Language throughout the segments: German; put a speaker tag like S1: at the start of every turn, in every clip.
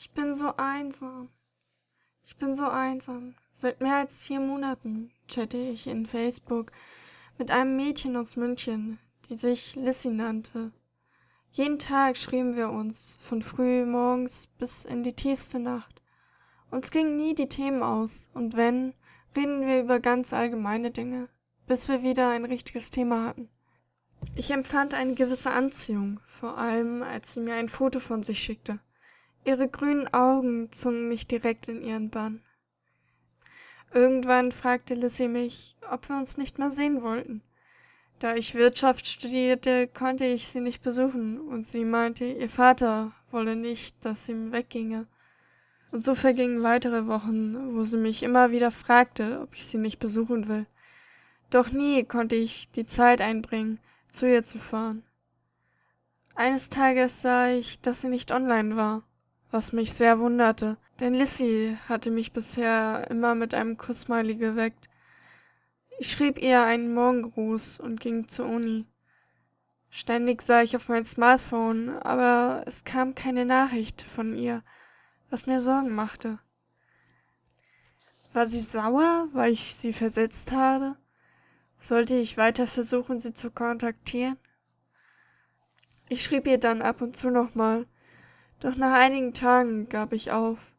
S1: Ich bin so einsam. Ich bin so einsam. Seit mehr als vier Monaten chatte ich in Facebook mit einem Mädchen aus München, die sich Lissy nannte. Jeden Tag schrieben wir uns, von früh morgens bis in die tiefste Nacht. Uns gingen nie die Themen aus, und wenn, reden wir über ganz allgemeine Dinge, bis wir wieder ein richtiges Thema hatten. Ich empfand eine gewisse Anziehung, vor allem als sie mir ein Foto von sich schickte. Ihre grünen Augen zogen mich direkt in ihren Bann. Irgendwann fragte Lissy mich, ob wir uns nicht mehr sehen wollten. Da ich Wirtschaft studierte, konnte ich sie nicht besuchen, und sie meinte, ihr Vater wolle nicht, dass sie wegginge. Und so vergingen weitere Wochen, wo sie mich immer wieder fragte, ob ich sie nicht besuchen will. Doch nie konnte ich die Zeit einbringen, zu ihr zu fahren. Eines Tages sah ich, dass sie nicht online war, was mich sehr wunderte, denn Lissy hatte mich bisher immer mit einem Kussmiley geweckt. Ich schrieb ihr einen Morgengruß und ging zur Uni. Ständig sah ich auf mein Smartphone, aber es kam keine Nachricht von ihr, was mir Sorgen machte. War sie sauer, weil ich sie versetzt habe? Sollte ich weiter versuchen, sie zu kontaktieren? Ich schrieb ihr dann ab und zu nochmal, doch nach einigen Tagen gab ich auf.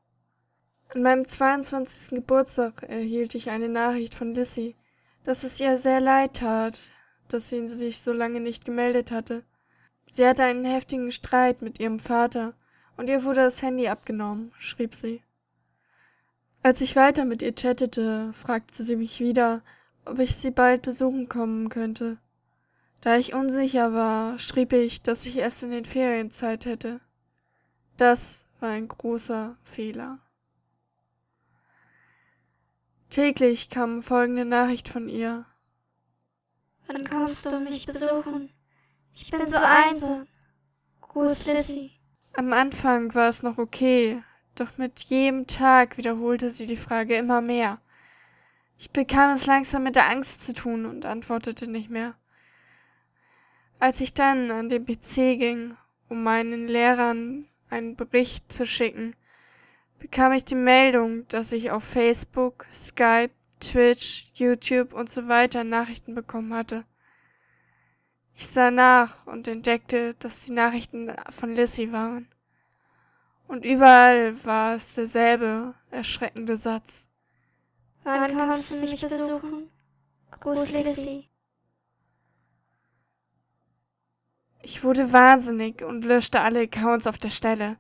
S1: An meinem 22. Geburtstag erhielt ich eine Nachricht von Lissy, dass es ihr sehr leid tat, dass sie sich so lange nicht gemeldet hatte. Sie hatte einen heftigen Streit mit ihrem Vater und ihr wurde das Handy abgenommen, schrieb sie. Als ich weiter mit ihr chattete, fragte sie mich wieder, ob ich sie bald besuchen kommen könnte. Da ich unsicher war, schrieb ich, dass ich erst in den Ferien Zeit hätte. Das war ein großer Fehler. Täglich kam folgende Nachricht von ihr.
S2: Wann kommst du mich besuchen? Ich bin so einsam. Gruß Lissy.
S1: Am Anfang war es noch okay, doch mit jedem Tag wiederholte sie die Frage immer mehr. Ich bekam es langsam mit der Angst zu tun und antwortete nicht mehr. Als ich dann an den PC ging, um meinen Lehrern einen Bericht zu schicken, bekam ich die Meldung, dass ich auf Facebook, Skype, Twitch, YouTube und so weiter Nachrichten bekommen hatte. Ich sah nach und entdeckte, dass die Nachrichten von Lissy waren. Und überall war es derselbe erschreckende Satz.
S2: Wann kommst du mich besuchen? Gruß Lissy.
S1: Ich wurde wahnsinnig und löschte alle Accounts auf der Stelle.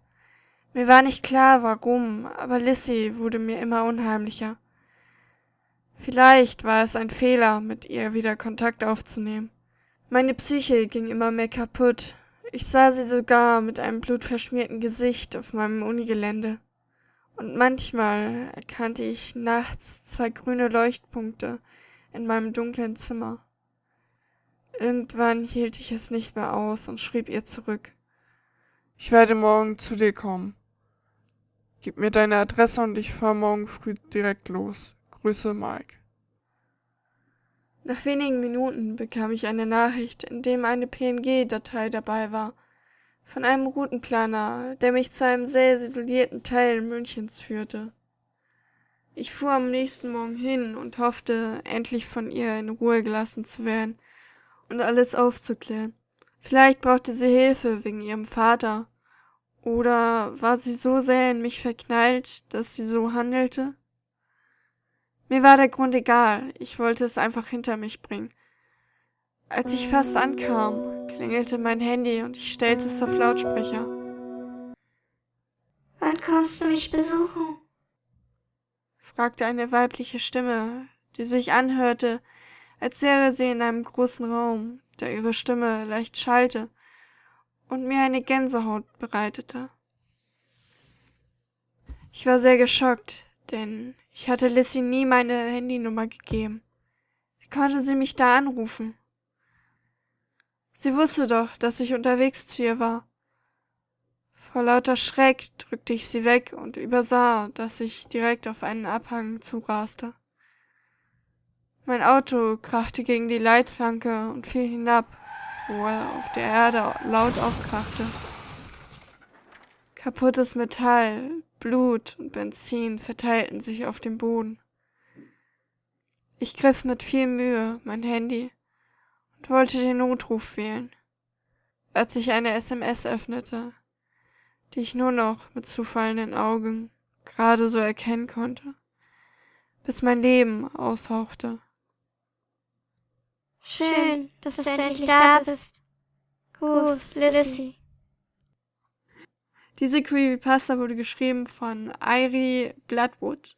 S1: Mir war nicht klar, warum, aber Lissy wurde mir immer unheimlicher. Vielleicht war es ein Fehler, mit ihr wieder Kontakt aufzunehmen. Meine Psyche ging immer mehr kaputt. Ich sah sie sogar mit einem blutverschmierten Gesicht auf meinem Unigelände und manchmal erkannte ich nachts zwei grüne Leuchtpunkte in meinem dunklen Zimmer. Irgendwann hielt ich es nicht mehr aus und schrieb ihr zurück. Ich werde morgen zu dir kommen. Gib mir deine Adresse und ich fahre morgen früh direkt los. Grüße, Mike. Nach wenigen Minuten bekam ich eine Nachricht, in dem eine PNG-Datei dabei war – von einem Routenplaner, der mich zu einem sehr isolierten Teil Münchens führte. Ich fuhr am nächsten Morgen hin und hoffte, endlich von ihr in Ruhe gelassen zu werden und alles aufzuklären. Vielleicht brauchte sie Hilfe wegen ihrem Vater. Oder war sie so sehr in mich verknallt, dass sie so handelte? Mir war der Grund egal, ich wollte es einfach hinter mich bringen. Als ich fast ankam, klingelte mein Handy und ich stellte es auf Lautsprecher.
S2: Wann kommst du mich besuchen?
S1: fragte eine weibliche Stimme, die sich anhörte, als wäre sie in einem großen Raum, der ihre Stimme leicht schallte und mir eine Gänsehaut bereitete. Ich war sehr geschockt, denn ich hatte Lissy nie meine Handynummer gegeben. Wie konnte sie mich da anrufen? Sie wusste doch, dass ich unterwegs zu ihr war. Vor lauter Schreck drückte ich sie weg und übersah, dass ich direkt auf einen Abhang zuraste. Mein Auto krachte gegen die Leitplanke und fiel hinab, wo er auf der Erde laut aufkrachte. Kaputtes Metall, Blut und Benzin verteilten sich auf dem Boden. Ich griff mit viel Mühe mein Handy und wollte den Notruf wählen, als ich eine SMS öffnete, die ich nur noch mit zufallenden Augen gerade so erkennen konnte, bis mein Leben aushauchte.
S2: Schön, dass, dass du endlich da bist. Gruß, Lissy.
S1: Diese Creepypasta wurde geschrieben von Irie Bloodwood.